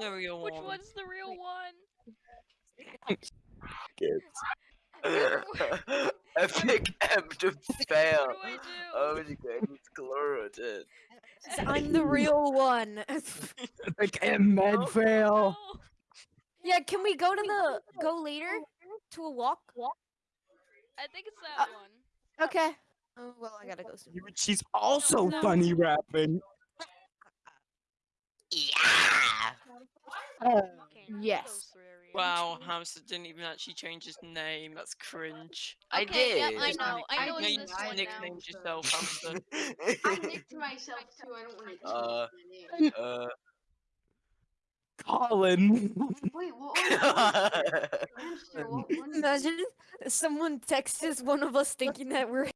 the real Which one. one's the real one? Epic M to fail. What do I do? Oh my god, it's Chlorotin. I'm the real one. Like a oh, med Oh, fail. yeah, can we go to the go later to a walk? Walk. I think it's that uh, one. Okay. Oh well, I gotta go soon. She's also no. bunny rapping. Yeah. Okay, yes. those three are real. Wow, Hamster didn't even actually change his name. That's cringe. I did. Yep, I know. I know No, it's you this just one now. nicknamed yourself Hamster. I nicked myself too. I don't want to Uh, change uh, my name. Wait, what was Hamster, what one? Imagine someone texts one of us thinking that we're